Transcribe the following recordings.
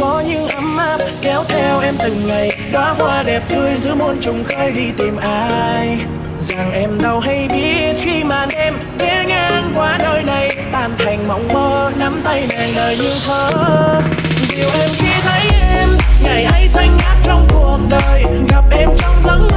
có những ấm áp kéo theo em từng ngày. Đóa hoa đẹp tươi giữa muôn trùng khơi đi tìm ai. Rằng em đâu hay biết khi màn đêm ghé ngang qua nơi này. Tan thành mộng mơ, nắm tay nàng đời như thơ. Dịu em khi thấy em, ngày ấy xanh ngát trong cuộc đời. Gặp em trong giấc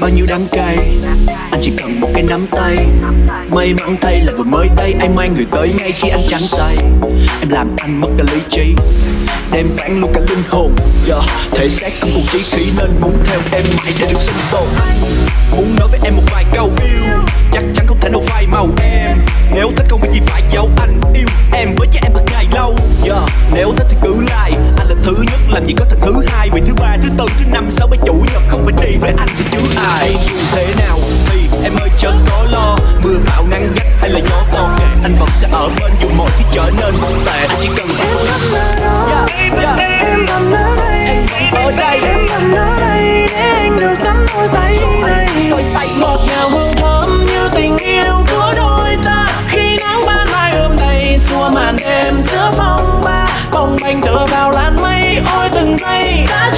bao nhiêu đắng cay. Anh chỉ cần một cái nắm tay. May mắn thay là vừa mới đây, anh mang người tới ngay khi anh trắng tay. Em làm anh mất cả lý trí. Đem bán luôn cả linh hồn. Yeah. thể xác không còn chí khí nên muốn theo em mãi để được sinh tồn. Muốn nói với em một vài câu yêu, chắc chắn không thể nào phai màu. anh vẫn sẽ ở bên dù mọi thứ trở nên buồn tệ. Anh chỉ cần em yeah, yeah. em ở đây. Em ở đây. em ở đây. Để anh được nắm đôi tay này. Đôi tay. Ngọt hương thơm như tình yêu của đôi ta. Khi nắng ban mai ôm đầy xua màn đêm giữa phòng ba. Bồng bềnh tựa vào làn mây ôi từng giây đã